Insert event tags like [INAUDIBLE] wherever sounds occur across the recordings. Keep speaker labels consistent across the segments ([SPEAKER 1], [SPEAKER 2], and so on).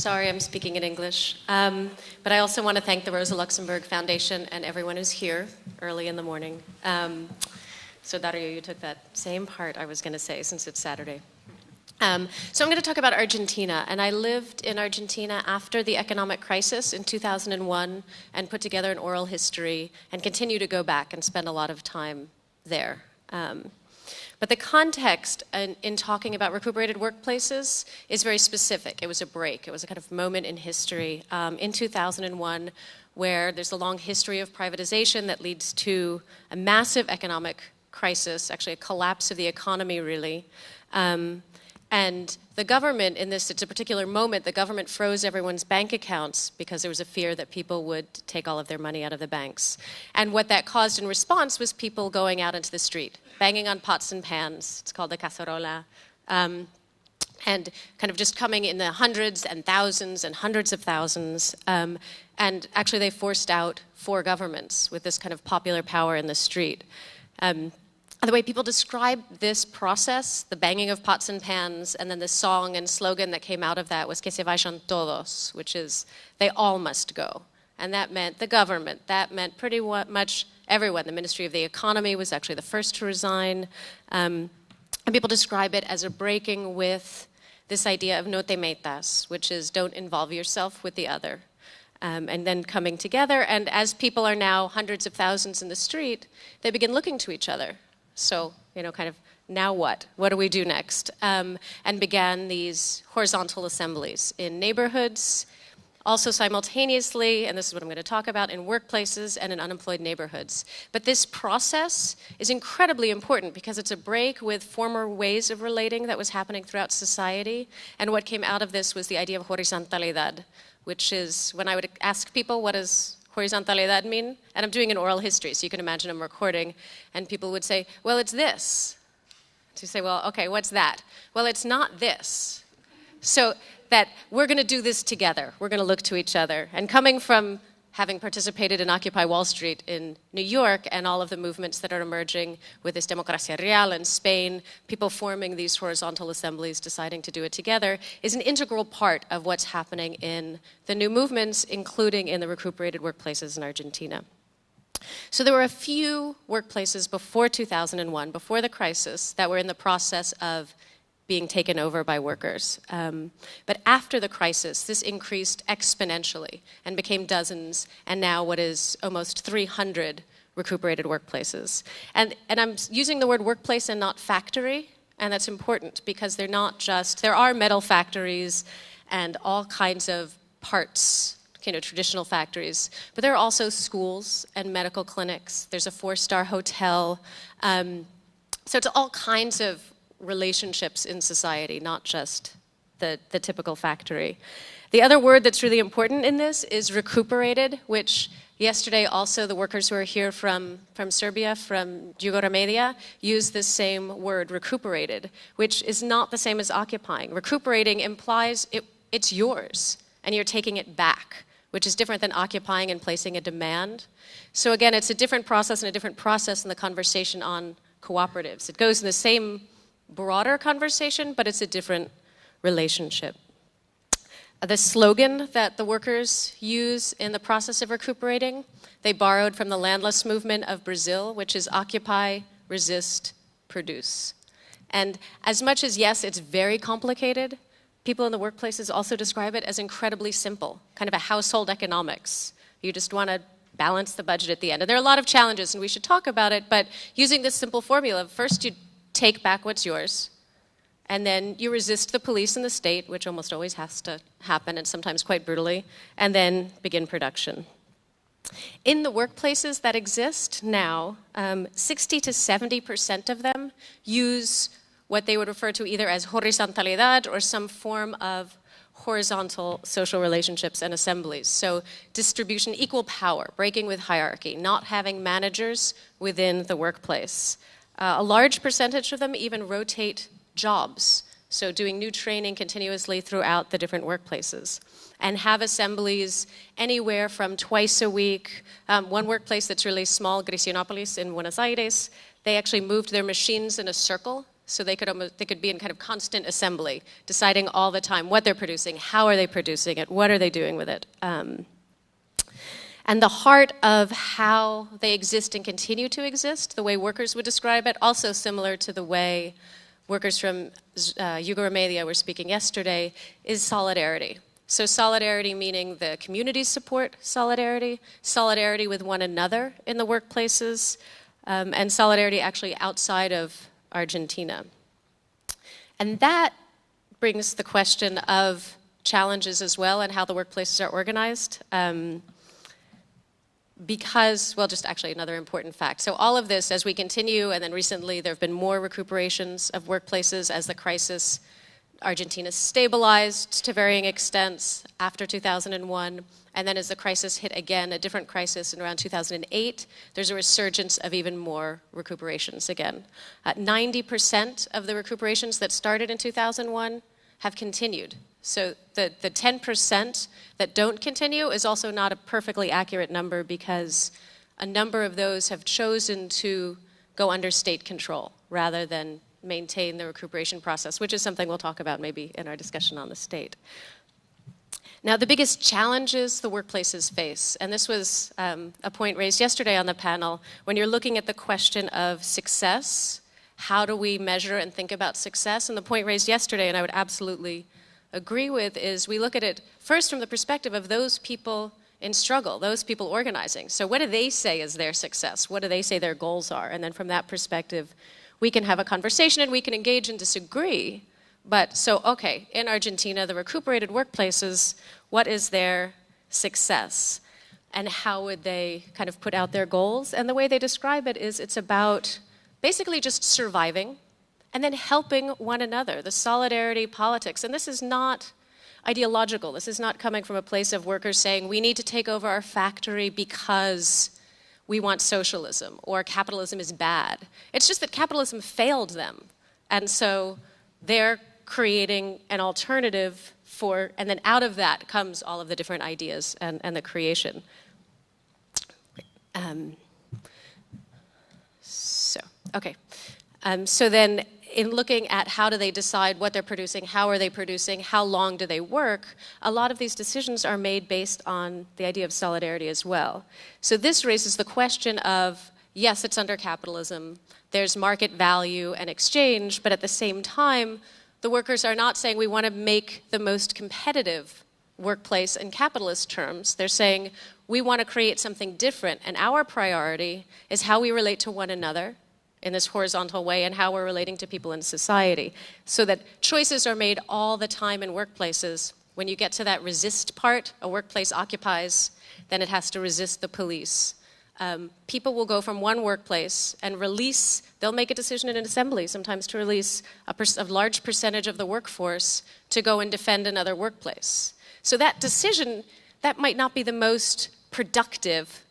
[SPEAKER 1] Sorry, I'm speaking in English. Um, but I also want to thank the Rosa Luxemburg Foundation and everyone who's here early in the morning. Um, so Dario, you took that same part I was going to say since it's Saturday. Um, so I'm going to talk about Argentina, and I lived in Argentina after the economic crisis in 2001 and put together an oral history and continue to go back and spend a lot of time there. Um, but the context in, in, talking about recuperated workplaces is very specific. It was a break. It was a kind of moment in history um, in 2001 where there's a long history of privatization that leads to a massive economic crisis, actually a collapse of the economy, really. Um, and the government, in this, it's a particular moment, the government froze everyone's bank accounts because there was a fear that people would take all of their money out of the banks. And what that caused in response was people going out into the street, banging on pots and pans. It's called the cacerola. Um, and kind of just coming in the hundreds and thousands and hundreds of thousands. Um, and actually, they forced out four governments with this kind of popular power in the street. Um, the way people describe this process, the banging of pots and pans, and then the song and slogan that came out of that was que se vayan todos, which is they all must go. And that meant the government. That meant pretty much everyone. The Ministry of the Economy was actually the first to resign. Um, and people describe it as a breaking with this idea of no te metas, which is don't involve yourself with the other. Um, and then coming together. And as people are now hundreds of thousands in the street, they begin looking to each other so, you know, kind of now what? What do we do next? Um, and began these horizontal assemblies in neighborhoods, also simultaneously, and this is what I'm going to talk about, in workplaces and in unemployed neighborhoods. But this process is incredibly important because it's a break with former ways of relating that was happening throughout society. And what came out of this was the idea of horizontalidad, which is when I would ask people, what is horizontalidad mean? And I'm doing an oral history, so you can imagine I'm recording, and people would say, well, it's this. You say, well, okay, what's that? Well, it's not this. So that we're going to do this together. We're going to look to each other. And coming from having participated in Occupy Wall Street in New York and all of the movements that are emerging with this Democracia Real in Spain, people forming these horizontal assemblies, deciding to do it together, is an integral part of what's happening in the new movements, including in the recuperated workplaces in Argentina. So there were a few workplaces before 2001, before the crisis, that were in the process of being taken over by workers. Um, but after the crisis, this increased exponentially and became dozens, and now what is almost 300 recuperated workplaces. And, and I'm using the word workplace and not factory, and that's important because they're not just, there are metal factories and all kinds of parts you know, traditional factories. But there are also schools and medical clinics. There's a four-star hotel. Um, so it's all kinds of relationships in society, not just the, the typical factory. The other word that's really important in this is recuperated, which yesterday also the workers who are here from, from Serbia, from Jugoremedija, use the same word, recuperated, which is not the same as occupying. Recuperating implies it, it's yours, and you're taking it back, which is different than occupying and placing a demand. So again, it's a different process and a different process in the conversation on cooperatives. It goes in the same broader conversation, but it's a different relationship. The slogan that the workers use in the process of recuperating, they borrowed from the landless movement of Brazil, which is occupy, resist, produce. And as much as, yes, it's very complicated, people in the workplaces also describe it as incredibly simple, kind of a household economics. You just want to balance the budget at the end. And there are a lot of challenges, and we should talk about it, but using this simple formula, first you take back what's yours, and then you resist the police and the state, which almost always has to happen, and sometimes quite brutally, and then begin production. In the workplaces that exist now, um, 60 to 70% of them use what they would refer to either as horizontalidad or some form of horizontal social relationships and assemblies. So distribution, equal power, breaking with hierarchy, not having managers within the workplace. Uh, a large percentage of them even rotate jobs, so doing new training continuously throughout the different workplaces and have assemblies anywhere from twice a week. Um, one workplace that's really small, Grissinopolis in Buenos Aires, they actually moved their machines in a circle So they could almost they could be in kind of constant assembly, deciding all the time what they're producing, how are they producing it, what are they doing with it. Um, and the heart of how they exist and continue to exist, the way workers would describe it, also similar to the way workers from uh, Yugo were speaking yesterday, is solidarity. So solidarity meaning the communities support solidarity, solidarity with one another in the workplaces, um, and solidarity actually outside of Argentina. And that brings the question of challenges as well and how the workplaces are organized. Um, because, well, just actually another important fact. So all of this, as we continue, and then recently there have been more recuperations of workplaces as the crisis, Argentina stabilized to varying extents after 2001. And then as the crisis hit again, a different crisis in around 2008, there's a resurgence of even more recuperations again. 90% uh, of the recuperations that started in 2001 have continued so the, the 10% that don't continue is also not a perfectly accurate number because a number of those have chosen to go under state control rather than maintain the recuperation process, which is something we'll talk about maybe in our discussion on the state. Now, the biggest challenges the workplaces face, and this was um, a point raised yesterday on the panel, when you're looking at the question of success, how do we measure and think about success? And the point raised yesterday, and I would absolutely agree with is we look at it first from the perspective of those people in struggle, those people organizing. So what do they say is their success? What do they say their goals are? And then from that perspective, we can have a conversation and we can engage and disagree. But so, okay, in Argentina, the recuperated workplaces, what is their success? And how would they kind of put out their goals? And the way they describe it is it's about basically just surviving and then helping one another, the solidarity politics. And this is not ideological. This is not coming from a place of workers saying we need to take over our factory because we want socialism or capitalism is bad. It's just that capitalism failed them. And so they're creating an alternative for, and then out of that comes all of the different ideas and, and the creation. Um, so, okay. Um, so then in looking at how do they decide what they're producing, how are they producing, how long do they work, a lot of these decisions are made based on the idea of solidarity as well. So this raises the question of, yes, it's under capitalism, there's market value and exchange, but at the same time, the workers are not saying we want to make the most competitive workplace in capitalist terms. They're saying we want to create something different, and our priority is how we relate to one another, in this horizontal way and how we're relating to people in society. So that choices are made all the time in workplaces. When you get to that resist part, a workplace occupies, then it has to resist the police. Um, people will go from one workplace and release, they'll make a decision in an assembly sometimes to release a, a large percentage of the workforce to go and defend another workplace. So that decision, that might not be the most productive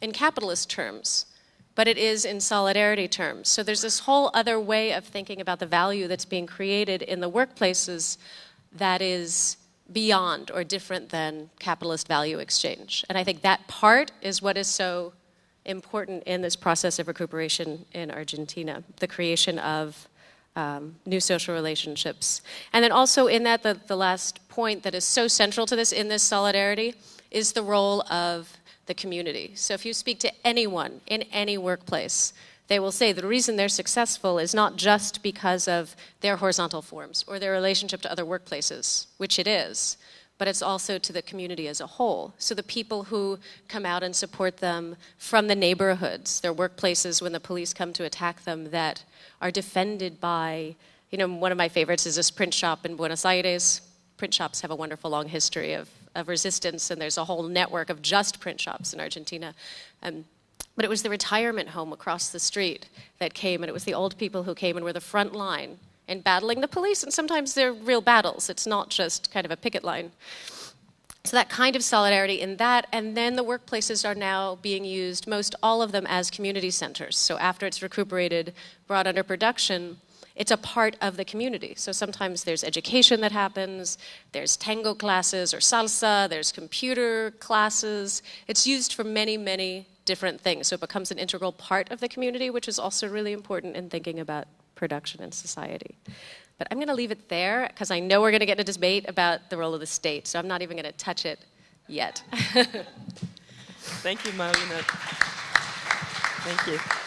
[SPEAKER 1] in capitalist terms but it is in solidarity terms. So there's this whole other way of thinking about the value that's being created in the workplaces that is beyond or different than capitalist value exchange. And I think that part is what is so important in this process of recuperation in Argentina, the creation of um, new social relationships. And then also in that, the, the last point that is so central to this in this solidarity is the role of the community. So if you speak to anyone in any workplace, they will say the reason they're successful is not just because of their horizontal forms or their relationship to other workplaces, which it is, but it's also to the community as a whole. So the people who come out and support them from the neighborhoods, their workplaces when the police come to attack them that are defended by, you know, one of my favorites is this print shop in Buenos Aires. Print shops have a wonderful long history of of resistance, and there's a whole network of just print shops in Argentina. Um, but it was the retirement home across the street that came, and it was the old people who came and were the front line in battling the police, and sometimes they're real battles. It's not just kind of a picket line. So that kind of solidarity in that, and then the workplaces are now being used, most all of them as community centers. So after it's recuperated, brought under production, it's a part of the community. So sometimes there's education that happens, there's tango classes or salsa, there's computer classes. It's used for many, many different things. So it becomes an integral part of the community, which is also really important in thinking about production in society. But I'm going to leave it there because I know we're going to get a debate about the role of the state, so I'm not even going to touch it yet. [LAUGHS]
[SPEAKER 2] Thank you, Marlene. Thank you.